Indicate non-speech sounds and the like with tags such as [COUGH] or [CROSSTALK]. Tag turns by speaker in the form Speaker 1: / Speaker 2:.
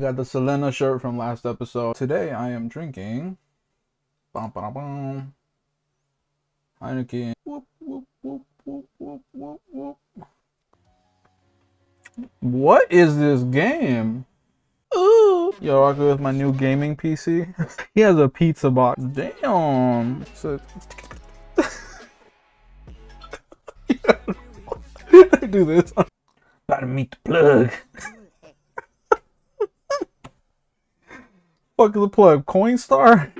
Speaker 1: Got the Selena shirt from last episode. Today I am drinking. Bum, ba, bum, Heineken. Whoop, whoop, whoop, whoop, whoop, whoop, whoop. What is this game? Ooh. Yo, I go with my new gaming PC. [LAUGHS] he has a pizza box. Damn. So... [LAUGHS] [LAUGHS] do this. Gotta meet the plug. Fuck is the plug? Coinstar? [LAUGHS]